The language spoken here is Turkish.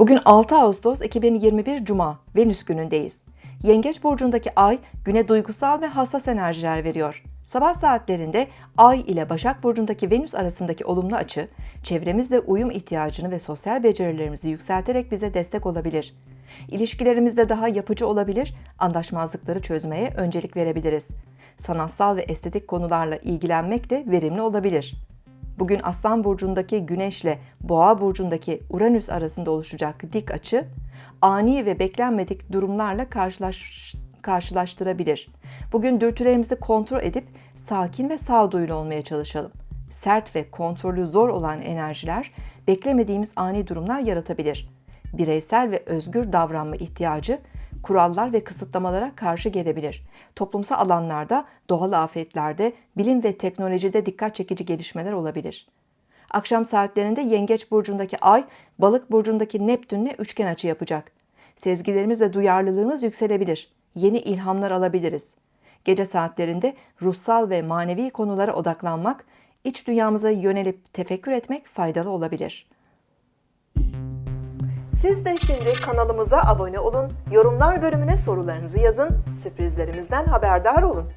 Bugün 6 Ağustos 2021 Cuma, Venüs günündeyiz. Yengeç burcundaki ay güne duygusal ve hassas enerjiler veriyor. Sabah saatlerinde Ay ile Başak Burcu'ndaki Venüs arasındaki olumlu açı, çevremizle uyum ihtiyacını ve sosyal becerilerimizi yükselterek bize destek olabilir. İlişkilerimizde daha yapıcı olabilir, anlaşmazlıkları çözmeye öncelik verebiliriz. Sanatsal ve estetik konularla ilgilenmek de verimli olabilir. Bugün Aslan burcundaki Güneşle Boğa burcundaki Uranüs arasında oluşacak dik açı ani ve beklenmedik durumlarla karşılaş, karşılaştırabilir. Bugün dürtülerimizi kontrol edip sakin ve sağduyulu olmaya çalışalım. Sert ve kontrolü zor olan enerjiler beklemediğimiz ani durumlar yaratabilir. Bireysel ve özgür davranma ihtiyacı kurallar ve kısıtlamalara karşı gelebilir. Toplumsal alanlarda, doğal afetlerde, bilim ve teknolojide dikkat çekici gelişmeler olabilir. Akşam saatlerinde Yengeç burcundaki Ay, Balık burcundaki Neptünle üçgen açı yapacak. Sezgilerimiz ve duyarlılığımız yükselebilir. Yeni ilhamlar alabiliriz. Gece saatlerinde ruhsal ve manevi konulara odaklanmak, iç dünyamıza yönelip tefekkür etmek faydalı olabilir. Siz de şimdi kanalımıza abone olun, yorumlar bölümüne sorularınızı yazın, sürprizlerimizden haberdar olun.